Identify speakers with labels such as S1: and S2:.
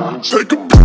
S1: Take a